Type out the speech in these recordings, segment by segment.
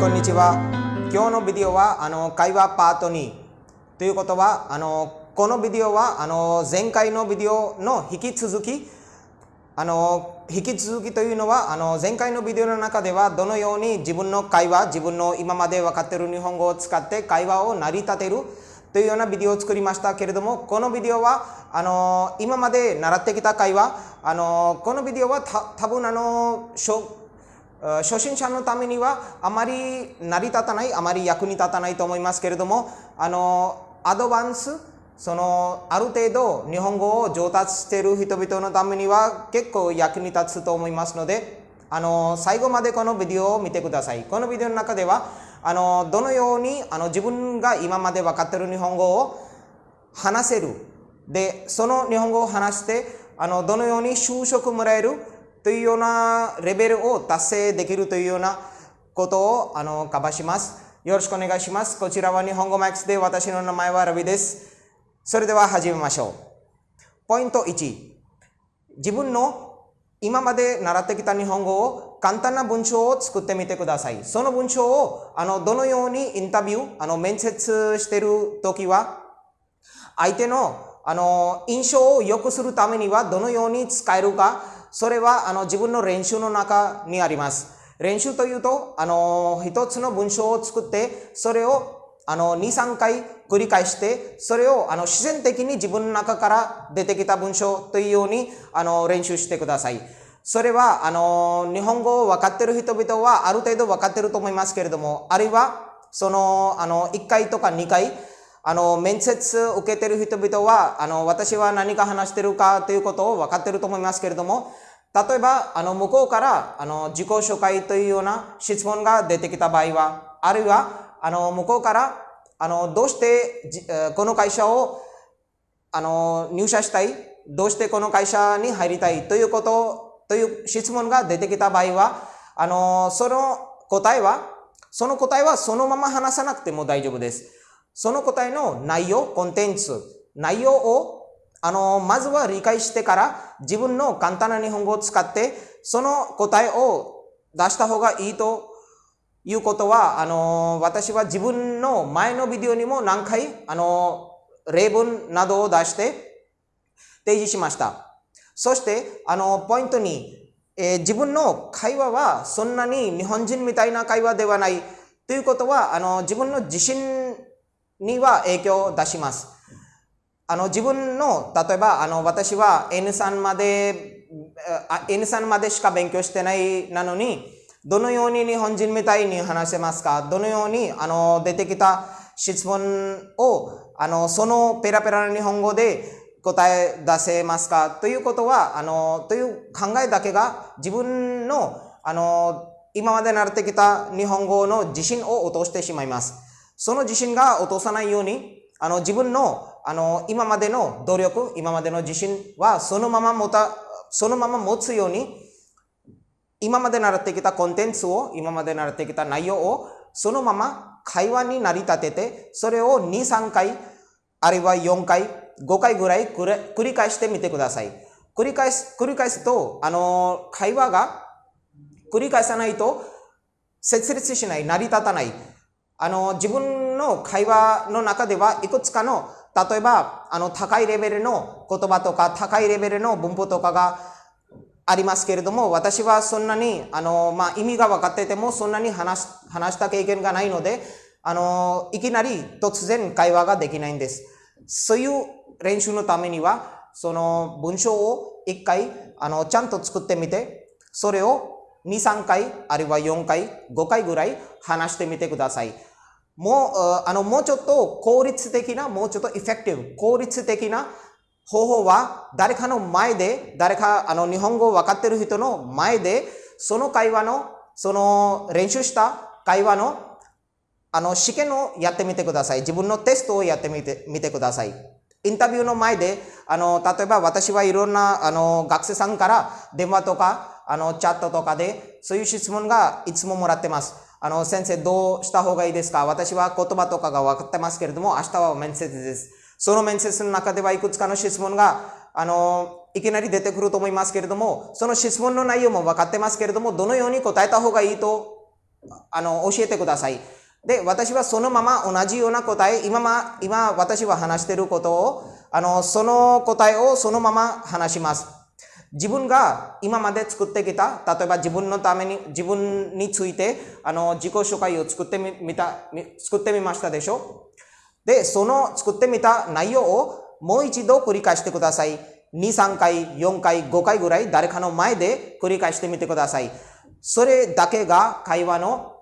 こんにちは。今日のビデオはあの会話パート2ということはあのこのビデオはあの前回のビデオの引き続きあの引き続きというのはあの前回のビデオの中ではどのように自分の会話自分の今まで分かっている日本語を使って会話を成り立てるというようなビデオを作りましたけれどもこのビデオはあの今まで習ってきた会話あのこのビデオは多分あの初心者のためにはあまり成り立たないあまり役に立たないと思いますけれどもあのアドバンスそのある程度日本語を上達している人々のためには結構役に立つと思いますのであの最後までこのビデオを見てください。このビデオの中ではあのどのようにあの自分が今まで分かっている日本語を話せる。でその日本語を話してあのどのように就職もらえる。というようなレベルを達成できるというようなことをあのカバーします。よろしくお願いします。こちらは日本語マックスで私の名前はラビです。それでは始めましょう。ポイント1自分の今まで習ってきた日本語を簡単な文章を作ってみてください。その文章をあのどのようにインタビュー、あの面接してるときは、相手のあの印象を良くするためにはどのように使えるか、それはあの自分の練習の中にあります。練習というと、あの一つの文章を作って、それをあの2、3回繰り返して、それをあの自然的に自分の中から出てきた文章というようにあの練習してください。それは、あの、日本語を分かってる人々はある程度分かってると思いますけれども、あるいは、その、あの、1回とか2回、あの、面接受けてる人々は、あの、私は何か話してるかということを分かっていると思いますけれども、例えば、あの、向こうから、あの、自己紹介というような質問が出てきた場合は、あるいは、あの、向こうから、あの、どうして、この会社を、あの、入社したいどうしてこの会社に入りたいということという質問が出てきた場合は、あの、その答えは、その答えはそのまま話さなくても大丈夫です。その答えの内容、コンテンツ、内容を、あの、まずは理解してから自分の簡単な日本語を使って、その答えを出した方がいいということは、あの、私は自分の前のビデオにも何回、あの、例文などを出して提示しました。そして、あの、ポイントに、えー、自分の会話はそんなに日本人みたいな会話ではない。ということは、あの、自分の自信には影響を出します。あの、自分の、例えば、あの、私は N3 まで、N3 までしか勉強してないなのに、どのように日本人みたいに話せますか？どのように、あの、出てきた質問を、あの、そのペラペラな日本語で答え出せますか？ということは、あの、という考えだけが自分の、あの、今まで習ってきた日本語の自信を落としてしまいます。その自信が落とさないように、あの、自分の、あの、今までの努力、今までの自信はそのまま持た、そのまま持つように、今まで習ってきたコンテンツを、今まで習ってきた内容を、そのまま会話に成り立てて、それを2、3回、あるいは4回、5回ぐらい繰り返してみてください。繰り返す、繰り返すと、あの、会話が繰り返さないと、設立しない、成り立たない。あの、自分の会話の中では、いくつかの、例えば、あの、高いレベルの言葉とか、高いレベルの文法とかがありますけれども、私はそんなに、あの、まあ、意味が分かってても、そんなに話話した経験がないので、あの、いきなり突然会話ができないんです。そういう練習のためには、その文章を一回、あの、ちゃんと作ってみて、それを2、3回、あるいは4回、5回ぐらい話してみてください。もう、あの、もうちょっと効率的な、もうちょっとエフェクティブ、効率的な方法は、誰かの前で、誰か、あの、日本語を分かってる人の前で、その会話の、その練習した会話の、あの、試験をやってみてください。自分のテストをやってみて、みてください。インタビューの前で、あの、例えば私はいろんな、あの、学生さんから電話とか、あの、チャットとかで、そういう質問がいつももらってます。あの、先生どうした方がいいですか？私は言葉とかが分かってますけれども、明日は面接です。その面接の中ではいくつかの質問が、あの、いきなり出てくると思いますけれども、その質問の内容も分かってますけれども、どのように答えた方がいいとあの、教えてください。で、私はそのまま同じような答え、今ま、今私は話していることを、あの、その答えをそのまま話します。自分が今まで作ってきた、例えば自分のために、自分について、あの、自己紹介を作ってみた、作ってみましたでしょ？で、その作ってみた内容をもう一度繰り返してください。2、3回、4回、5回ぐらい誰かの前で繰り返してみてください。それだけが会話の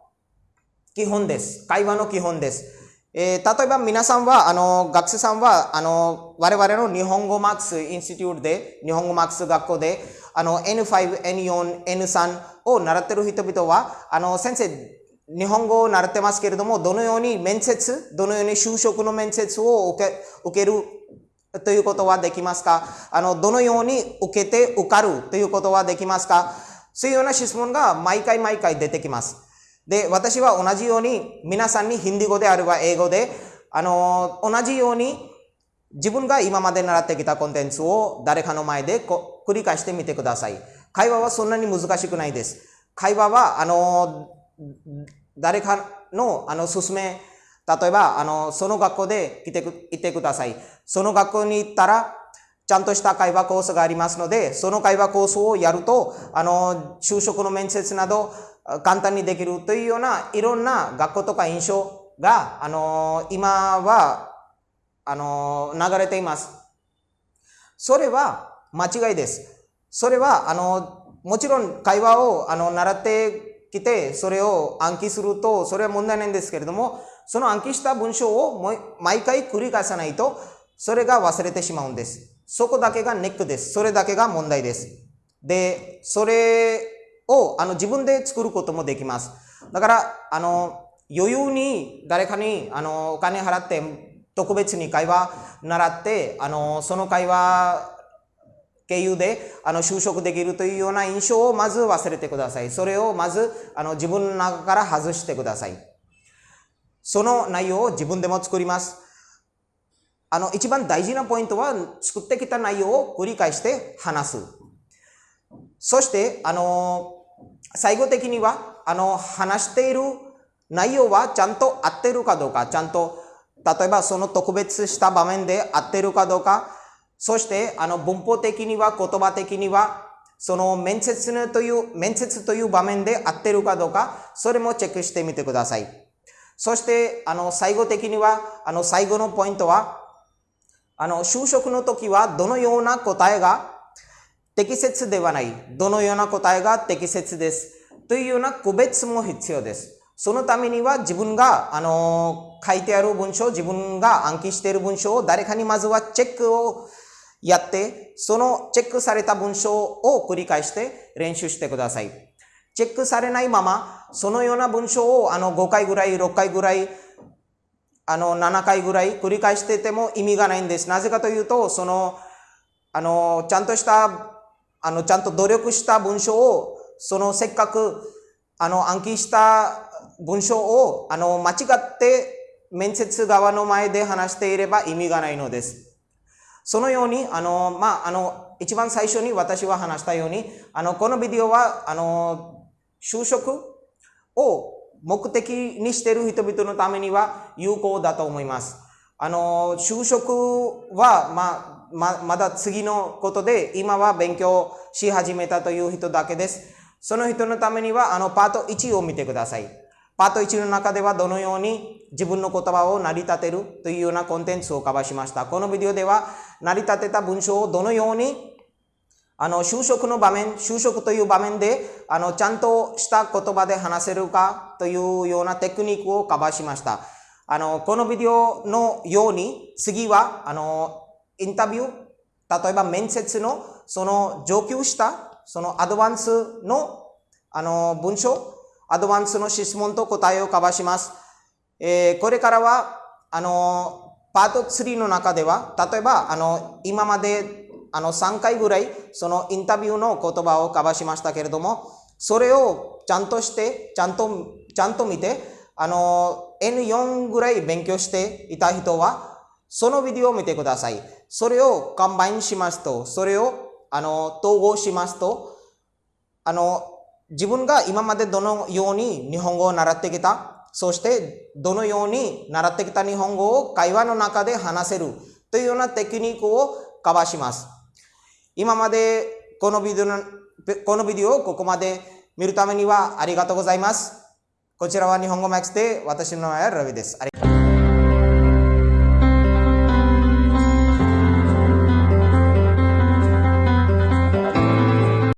基本です。会話の基本です。えー、例えば皆さんは、あの、学生さんは、あの、我々の日本語マークスインスティテュートで、日本語マークス学校で、あの、N5、N4、N3 を習ってる人々は、あの、先生、日本語を習ってますけれども、どのように面接、どのように就職の面接を受け受けるということはできますか？あの、どのように受けて受かるということはできますか？そういうような質問が毎回毎回出てきます。で、私は同じように皆さんにヒンディ語であれば英語で、あの、同じように自分が今まで習ってきたコンテンツを誰かの前で繰り返してみてください。会話はそんなに難しくないです。会話は、あの、誰かの、あの、勧め、例えば、あの、その学校で来てく、行ってください。その学校に行ったら、ちゃんとした会話コースがありますので、その会話コースをやると、あの、就職の面接など、簡単にできるというような、いろんな学校とか印象が、あの、今は、あの、流れています。それは間違いです。それは、あの、もちろん会話を、あの、習ってきて、それを暗記すると、それは問題ないんですけれども、その暗記した文章を毎回繰り返さないと、それが忘れてしまうんです。そこだけがネックです。それだけが問題です。で、それをあの自分で作ることもできます。だから、あの、余裕に誰かにあのお金払って特別に会話習って、あの、その会話経由であの就職できるというような印象をまず忘れてください。それをまずあの自分の中から外してください。その内容を自分でも作ります。あの、一番大事なポイントは作ってきた内容を繰り返して話す。そして、あの、最後的には、あの、話している内容はちゃんと合ってるかどうか、ちゃんと、例えばその特別した場面で合ってるかどうか、そして、あの、文法的には、言葉的には、その面接という、面接という場面で合ってるかどうか、それもチェックしてみてください。そして、あの、最後的には、あの、最後のポイントは、あの、就職の時はどのような答えが適切ではない。どのような答えが適切です。というような区別も必要です。そのためには自分が、あの、書いてある文章、自分が暗記している文章を誰かにまずはチェックをやって、そのチェックされた文章を繰り返して練習してください。チェックされないまま、そのような文章をあの5回ぐらい、6回ぐらい、あの7回ぐらい繰り返してても意味がないんです。なぜかというと、その、あの、ちゃんとしたあの、ちゃんと努力した文章を、そのせっかく、あの、暗記した文章を、あの、間違って面接側の前で話していれば意味がないのです。そのように、あの、まあ、あの、一番最初に私は話したように、あの、このビデオは、あの、就職を目的にしている人々のためには有効だと思います。あの、就職は、まあ、ま、まだ次のことで、今は勉強し始めたという人だけです。その人のためには、あの、パート1を見てください。パート1の中ではどのように自分の言葉を成り立てるというようなコンテンツをカバーしました。このビデオでは、成り立てた文章をどのようにあの、就職の場面、就職という場面で、あの、ちゃんとした言葉で話せるかというようなテクニックをカバーしました。あの、このビデオのように、次は、あの、インタビュー、例えば面接のその上級したそのアドバンスのあの文章、アドバンスの質問と答えをカバーします。えー、これからは、あの、パート3の中では、例えば、あの、今まで、あの、3回ぐらい、そのインタビューの言葉をカバーしましたけれども、それをちゃんとして、ちゃんと、ちゃんと見て、あの、N4 ぐらい勉強していた人は、そのビデオを見てください。それをカンバインしますと、それを、あの、統合しますと、あの、自分が今までどのように日本語を習ってきた、そしてどのように習ってきた日本語を会話の中で話せるというようなテクニックをカバーします。今までこのビデオのこのビデオをここまで見るためにはありがとうございます。こちらは日本語マックスで私の名前はラビです。あり